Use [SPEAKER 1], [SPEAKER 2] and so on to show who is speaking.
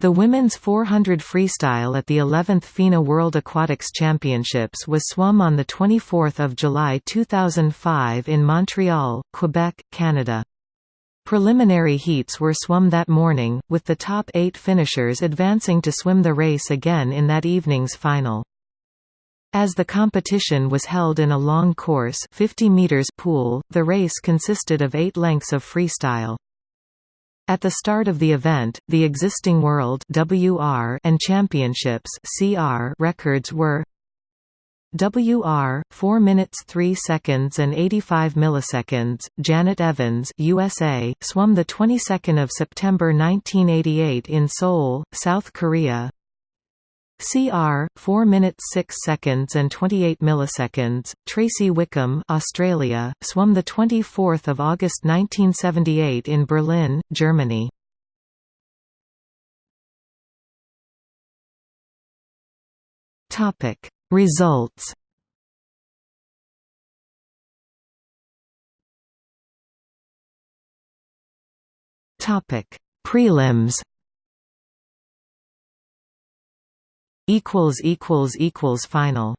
[SPEAKER 1] The women's 400 freestyle at the 11th FINA World Aquatics Championships was swum on 24 July 2005 in Montreal, Quebec, Canada. Preliminary heats were swum that morning, with the top eight finishers advancing to swim the race again in that evening's final. As the competition was held in a long course 50 meters pool, the race consisted of eight lengths of freestyle. At the start of the event, the existing World WR and Championships CR records were WR 4 minutes 3 seconds and 85 milliseconds Janet Evans USA swum the 22nd of September 1988 in Seoul South Korea CR 4 minutes 6 seconds and 28 milliseconds Tracey Wickham Australia swum the 24th of August 1978 in Berlin Germany. Topic Results. Topic Prelims equals equals equals final